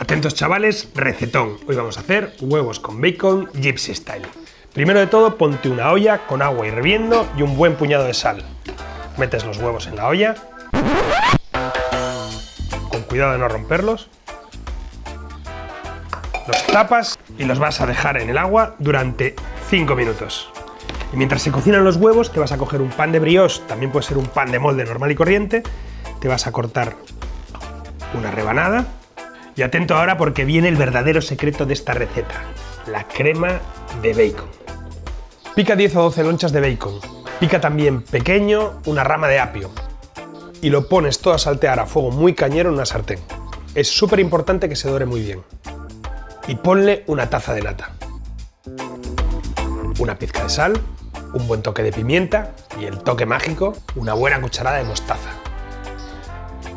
Atentos chavales, recetón. Hoy vamos a hacer huevos con bacon gypsy style. Primero de todo, ponte una olla con agua hirviendo y un buen puñado de sal. Metes los huevos en la olla, con cuidado de no romperlos. Los tapas y los vas a dejar en el agua durante 5 minutos. Y mientras se cocinan los huevos, te vas a coger un pan de brioche, también puede ser un pan de molde normal y corriente, te vas a cortar una rebanada. Y atento ahora porque viene el verdadero secreto de esta receta, la crema de bacon. Pica 10 o 12 lonchas de bacon. Pica también pequeño una rama de apio. Y lo pones todo a saltear a fuego muy cañero en una sartén. Es súper importante que se dore muy bien. Y ponle una taza de nata. Una pizca de sal, un buen toque de pimienta y el toque mágico, una buena cucharada de mostaza.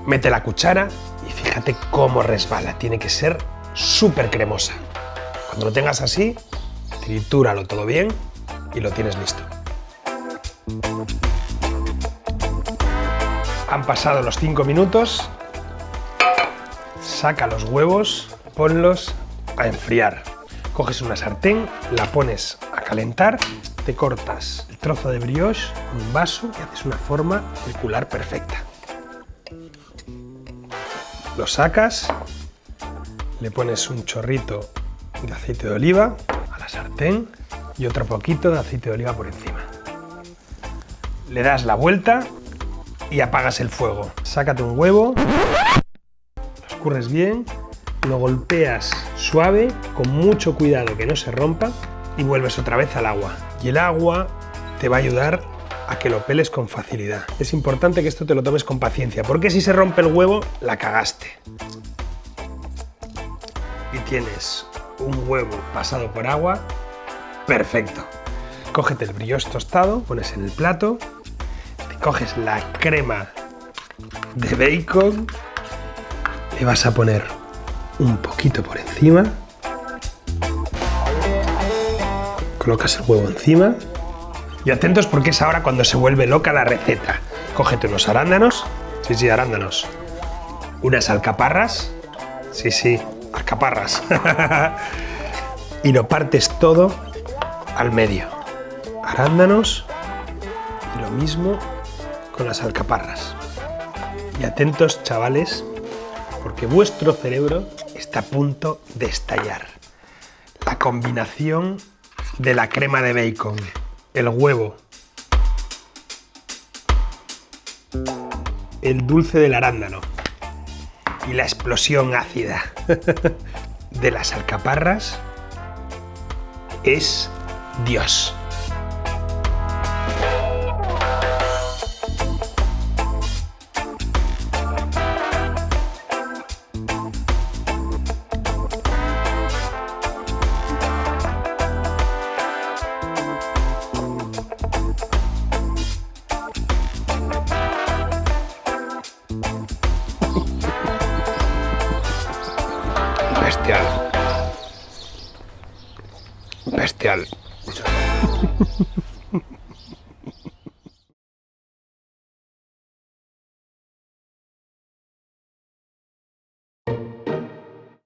Mete la cuchara fíjate cómo resbala, tiene que ser súper cremosa. Cuando lo tengas así, tritúralo todo bien y lo tienes listo. Han pasado los 5 minutos, saca los huevos, ponlos a enfriar. Coges una sartén, la pones a calentar te cortas el trozo de brioche en un vaso y haces una forma circular perfecta. Lo sacas, le pones un chorrito de aceite de oliva a la sartén y otro poquito de aceite de oliva por encima. Le das la vuelta y apagas el fuego. Sácate un huevo, lo escurres bien, lo golpeas suave, con mucho cuidado que no se rompa y vuelves otra vez al agua. Y el agua te va a ayudar a que lo peles con facilidad. Es importante que esto te lo tomes con paciencia, porque si se rompe el huevo, la cagaste. Y tienes un huevo pasado por agua, perfecto. Cógete el brioche tostado, pones en el plato, te coges la crema de bacon, le vas a poner un poquito por encima colocas el huevo encima y atentos porque es ahora cuando se vuelve loca la receta. Cógete unos arándanos, sí, sí, arándanos, unas alcaparras, sí, sí, alcaparras, y lo partes todo al medio. Arándanos y lo mismo con las alcaparras. Y atentos, chavales, porque vuestro cerebro está a punto de estallar. La combinación de la crema de bacon, el huevo, el dulce del arándano y la explosión ácida de las alcaparras es Dios. Bestial. Bestial.